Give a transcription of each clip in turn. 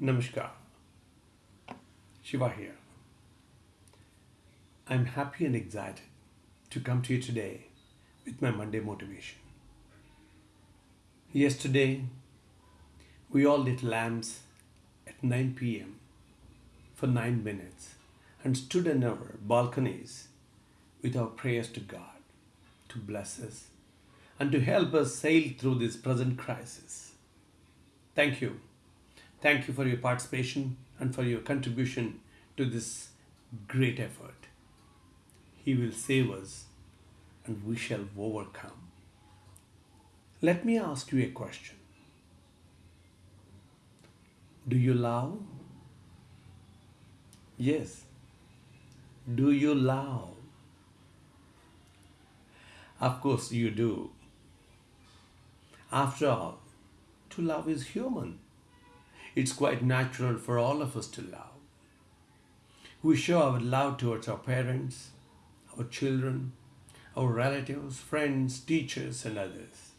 Namaskar. Shiva here. I'm happy and excited to come to you today with my Monday motivation. Yesterday, we all lit lamps at 9 pm for 9 minutes and stood in our balconies with our prayers to God to bless us and to help us sail through this present crisis. Thank you. Thank you for your participation and for your contribution to this great effort. He will save us and we shall overcome. Let me ask you a question Do you love? Yes. Do you love? Of course, you do. After all, to love is human. It's quite natural for all of us to love. We show our love towards our parents, our children, our relatives, friends, teachers, and others.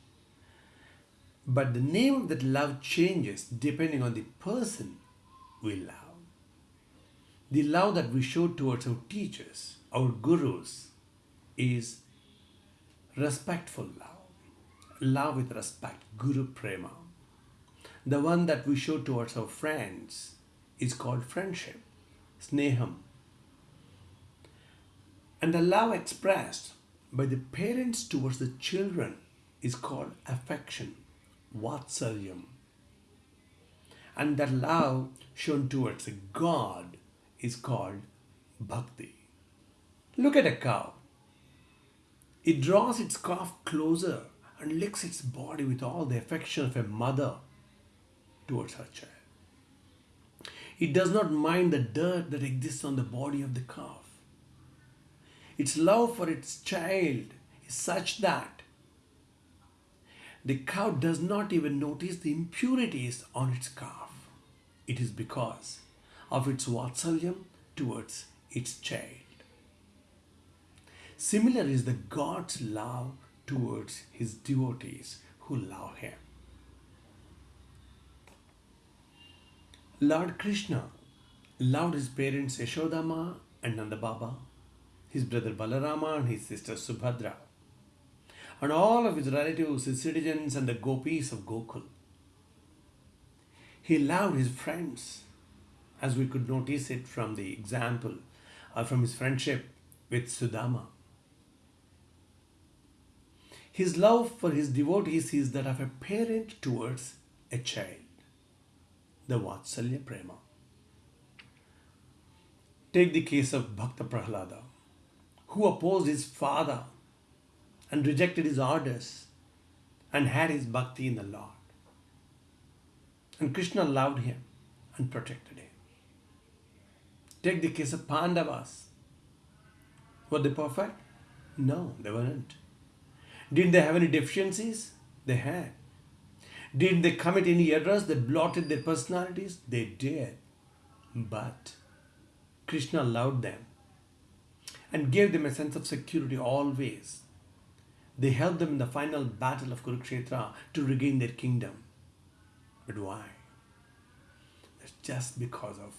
But the name of that love changes depending on the person we love. The love that we show towards our teachers, our gurus, is respectful love. Love with respect, Guru Prema. The one that we show towards our friends is called friendship, sneham. And the love expressed by the parents towards the children is called affection, vatsalyam. And that love shown towards a God is called bhakti. Look at a cow. It draws its calf closer and licks its body with all the affection of a mother towards her child. It does not mind the dirt that exists on the body of the calf. Its love for its child is such that the cow does not even notice the impurities on its calf. It is because of its vatsalyam towards its child. Similar is the God's love towards his devotees who love him. Lord Krishna loved his parents Yashodama and Nanda Baba, his brother Balarama and his sister Subhadra, and all of his relatives, his citizens, and the gopis of Gokul. He loved his friends, as we could notice it from the example uh, from his friendship with Sudama. His love for his devotees is that of a parent towards a child the Vatsalya Prema. Take the case of Bhakta Prahlada, who opposed his father and rejected his orders and had his bhakti in the Lord. And Krishna loved him and protected him. Take the case of Pandavas. Were they perfect? No, they weren't. Didn't they have any deficiencies? They had. Did they commit any errors that blotted their personalities? They did. But Krishna loved them and gave them a sense of security always. They helped them in the final battle of Kurukshetra to regain their kingdom. But why? It's just because of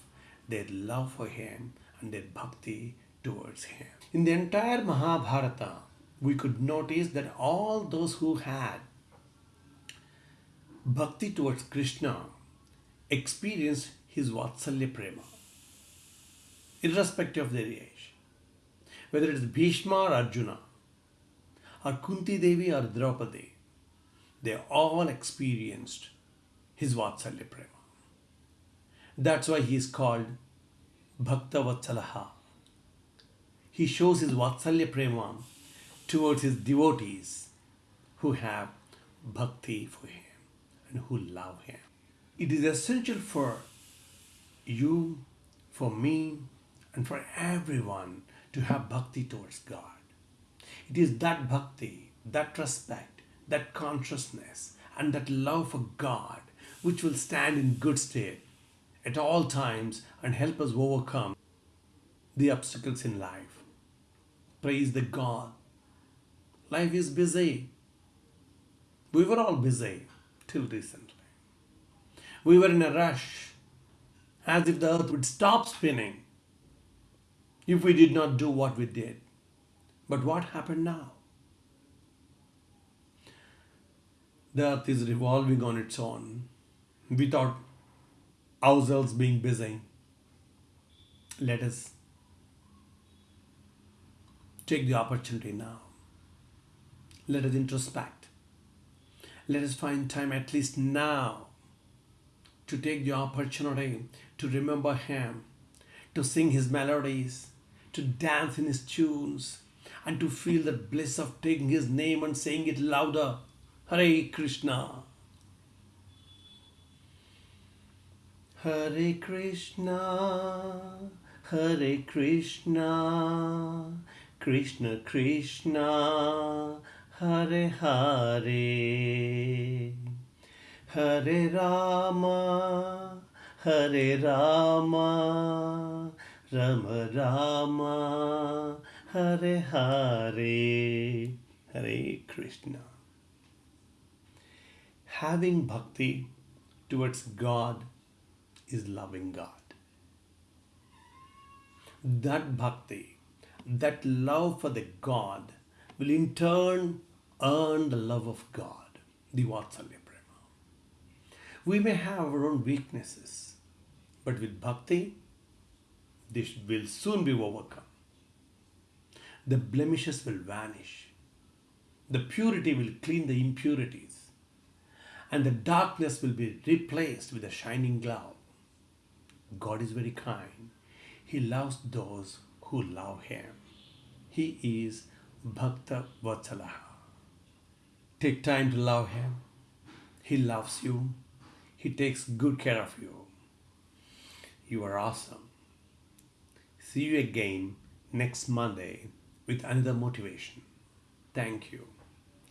their love for him and their bhakti towards him. In the entire Mahabharata, we could notice that all those who had bhakti towards Krishna experience his Vatsalya Prema, irrespective of their age. Whether it is Bhishma or Arjuna, or Kunti Devi or Draupadi, they all experienced his Vatsalya Prema. That's why he is called Bhakta Vatsalaha. He shows his Vatsalya Prema towards his devotees who have bhakti for him and who love Him. It is essential for you, for me, and for everyone to have bhakti towards God. It is that bhakti, that respect, that consciousness, and that love for God which will stand in good state at all times and help us overcome the obstacles in life. Praise the God. Life is busy. We were all busy till recently. We were in a rush as if the earth would stop spinning if we did not do what we did. But what happened now? The earth is revolving on its own without ourselves being busy. Let us take the opportunity now. Let us introspect. Let us find time at least now to take the opportunity to remember Him, to sing His melodies, to dance in His tunes, and to feel the bliss of taking His name and saying it louder. Hare Krishna. Hare Krishna, Hare Krishna, Krishna Krishna, Hare Hare, Hare Rama, Hare Rama, Rama Rama, Hare Hare, Hare Krishna. Having bhakti towards God is loving God. That bhakti, that love for the God, will in turn earn the love of God, the Vatsalya Prema. We may have our own weaknesses, but with bhakti, this will soon be overcome. The blemishes will vanish. The purity will clean the impurities. And the darkness will be replaced with a shining glow. God is very kind. He loves those who love Him. He is Bhakta Vatsalaha. Take time to love Him. He loves you. He takes good care of you. You are awesome. See you again next Monday with another motivation. Thank you.